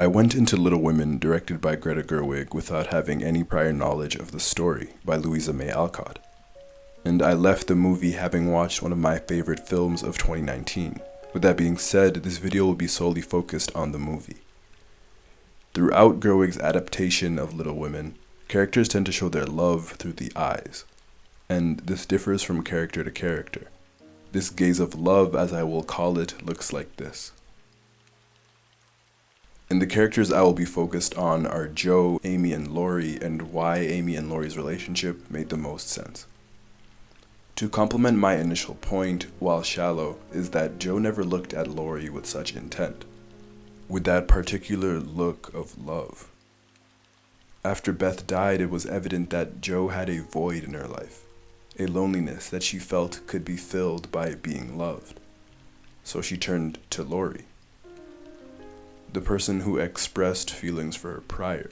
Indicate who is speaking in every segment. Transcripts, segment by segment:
Speaker 1: I went into Little Women, directed by Greta Gerwig, without having any prior knowledge of the story by Louisa May Alcott. And I left the movie having watched one of my favorite films of 2019. With that being said, this video will be solely focused on the movie. Throughout Gerwig's adaptation of Little Women, characters tend to show their love through the eyes, and this differs from character to character. This gaze of love, as I will call it, looks like this. And the characters I will be focused on are Jo, Amy, and Laurie, and why Amy and Laurie's relationship made the most sense. To complement my initial point, while shallow, is that Jo never looked at Laurie with such intent, with that particular look of love. After Beth died, it was evident that Jo had a void in her life, a loneliness that she felt could be filled by being loved. So she turned to Laurie the person who expressed feelings for her prior.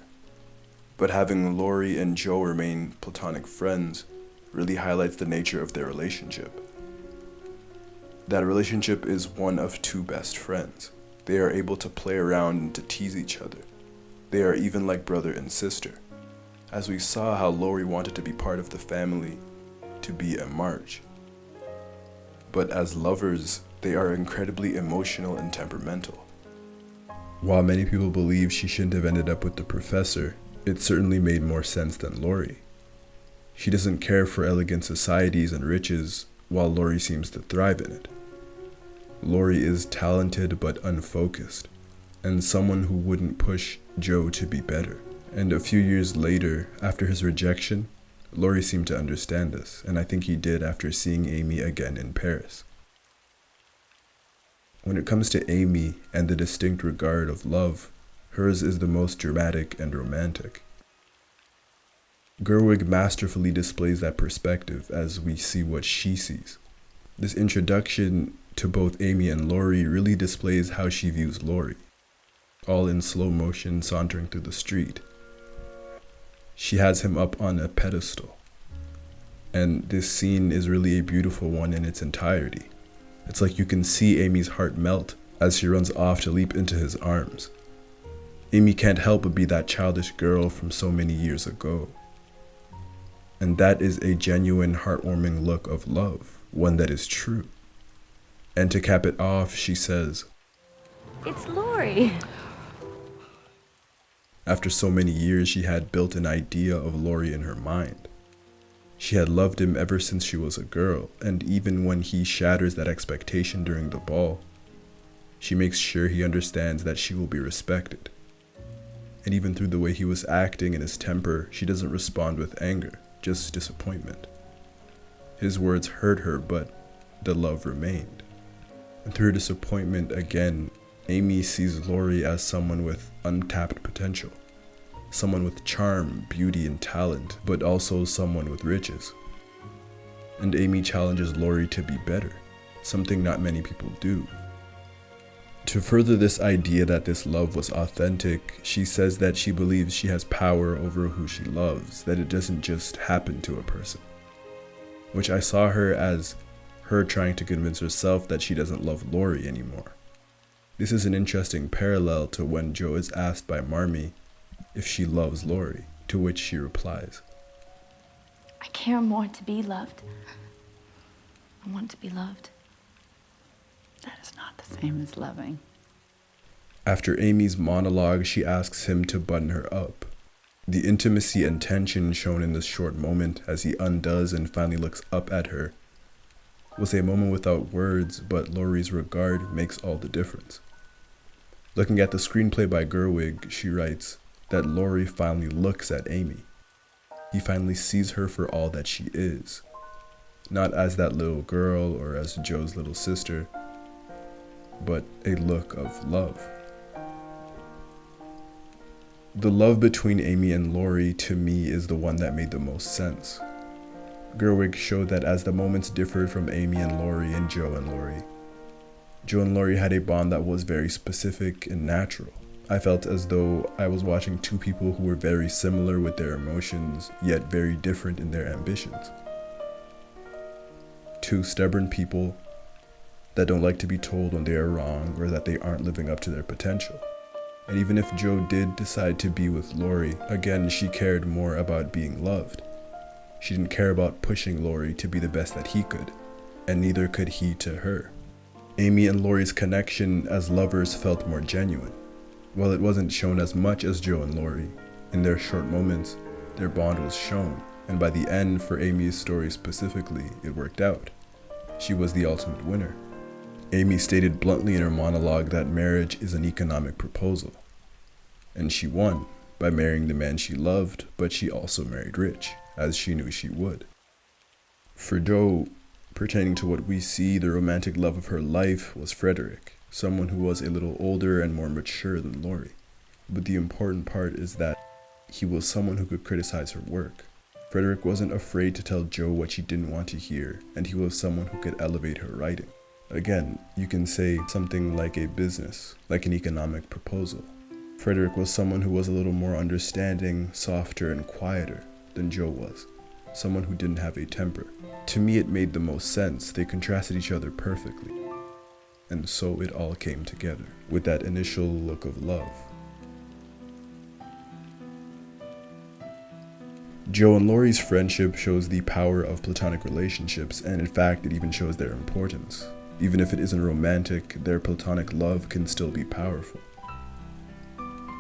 Speaker 1: But having Laurie and Jo remain platonic friends really highlights the nature of their relationship. That relationship is one of two best friends. They are able to play around and to tease each other. They are even like brother and sister. As we saw how Laurie wanted to be part of the family, to be a March. But as lovers, they are incredibly emotional and temperamental. While many people believe she shouldn't have ended up with the professor, it certainly made more sense than Laurie. She doesn't care for elegant societies and riches, while Laurie seems to thrive in it. Laurie is talented but unfocused, and someone who wouldn't push Jo to be better. And a few years later, after his rejection, Laurie seemed to understand this, and I think he did after seeing Amy again in Paris. When it comes to Amy and the distinct regard of love, hers is the most dramatic and romantic. Gerwig masterfully displays that perspective as we see what she sees. This introduction to both Amy and Laurie really displays how she views Laurie, all in slow motion sauntering through the street. She has him up on a pedestal, and this scene is really a beautiful one in its entirety. It's like you can see Amy's heart melt as she runs off to leap into his arms. Amy can't help but be that childish girl from so many years ago. And that is a genuine, heartwarming look of love, one that is true. And to cap it off, she says,
Speaker 2: It's Laurie.
Speaker 1: After so many years, she had built an idea of Laurie in her mind. She had loved him ever since she was a girl, and even when he shatters that expectation during the ball, she makes sure he understands that she will be respected. And even through the way he was acting and his temper, she doesn't respond with anger, just disappointment. His words hurt her, but the love remained. And through disappointment again, Amy sees Laurie as someone with untapped potential someone with charm, beauty, and talent, but also someone with riches. And Amy challenges Laurie to be better, something not many people do. To further this idea that this love was authentic, she says that she believes she has power over who she loves, that it doesn't just happen to a person. Which I saw her as her trying to convince herself that she doesn't love Laurie anymore. This is an interesting parallel to when Jo is asked by Marmee if she loves Laurie, to which she replies,
Speaker 2: I care more to be loved. I want to be loved.
Speaker 3: That is not the same as loving.
Speaker 1: After Amy's monologue, she asks him to button her up. The intimacy and tension shown in this short moment as he undoes and finally looks up at her was a moment without words, but Laurie's regard makes all the difference. Looking at the screenplay by Gerwig, she writes, that Laurie finally looks at Amy. He finally sees her for all that she is, not as that little girl or as Jo's little sister, but a look of love. The love between Amy and Laurie to me is the one that made the most sense. Gerwig showed that as the moments differed from Amy and Laurie and Jo and Laurie, Jo and Laurie had a bond that was very specific and natural. I felt as though I was watching two people who were very similar with their emotions, yet very different in their ambitions. Two stubborn people that don't like to be told when they are wrong or that they aren't living up to their potential. And even if Jo did decide to be with Laurie, again, she cared more about being loved. She didn't care about pushing Laurie to be the best that he could, and neither could he to her. Amy and Laurie's connection as lovers felt more genuine. While it wasn't shown as much as Jo and Laurie, in their short moments, their bond was shown, and by the end, for Amy's story specifically, it worked out. She was the ultimate winner. Amy stated bluntly in her monologue that marriage is an economic proposal. And she won by marrying the man she loved, but she also married rich, as she knew she would. For Jo, pertaining to what we see, the romantic love of her life was Frederick, someone who was a little older and more mature than Laurie. But the important part is that he was someone who could criticize her work. Frederick wasn't afraid to tell Jo what she didn't want to hear, and he was someone who could elevate her writing. Again, you can say something like a business, like an economic proposal. Frederick was someone who was a little more understanding, softer, and quieter than Jo was. Someone who didn't have a temper. To me, it made the most sense. They contrasted each other perfectly. And so it all came together with that initial look of love. Jo and Laurie's friendship shows the power of platonic relationships, and in fact, it even shows their importance. Even if it isn't romantic, their platonic love can still be powerful.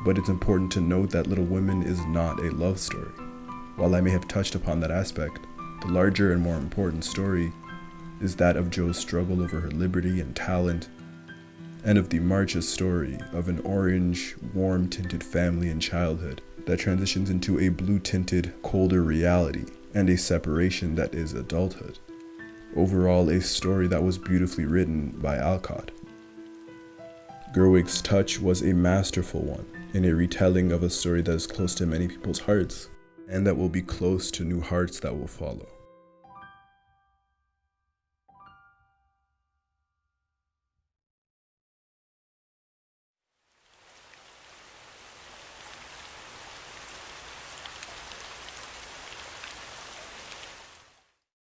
Speaker 1: But it's important to note that Little Women is not a love story. While I may have touched upon that aspect, the larger and more important story is that of Jo's struggle over her liberty and talent, and of the March's story of an orange, warm tinted family in childhood that transitions into a blue tinted, colder reality and a separation that is adulthood. Overall, a story that was beautifully written by Alcott. Gerwig's touch was a masterful one in a retelling of a story that is close to many people's hearts and that will be close to new hearts that will follow.